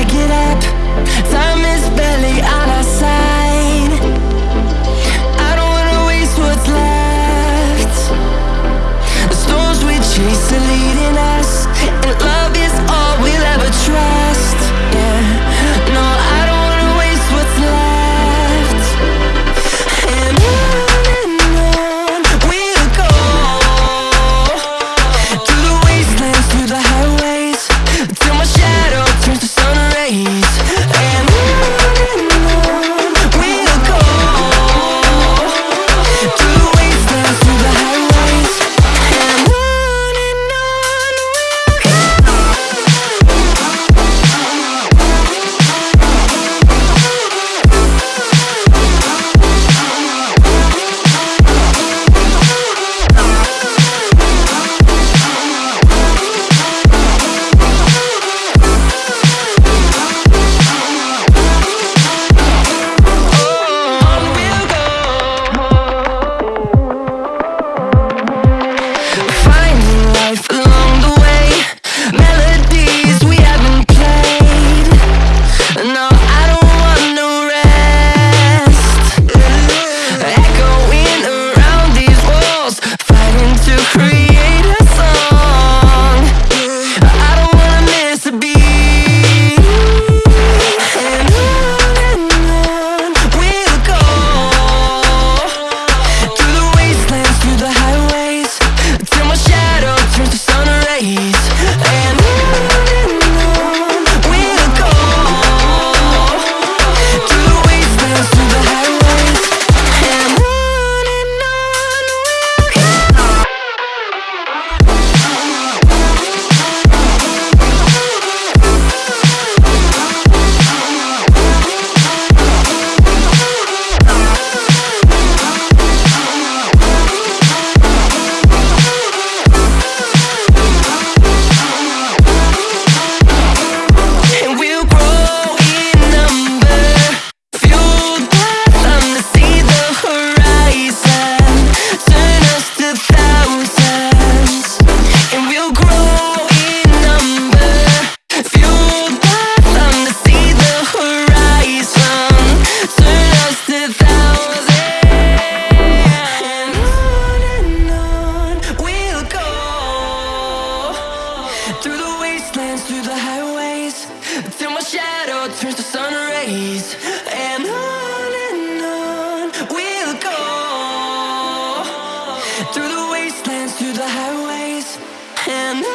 I get up Through the wastelands, through the highways. Till my shadow turns to sun rays. And on and on we'll go. Through the wastelands, through the highways. And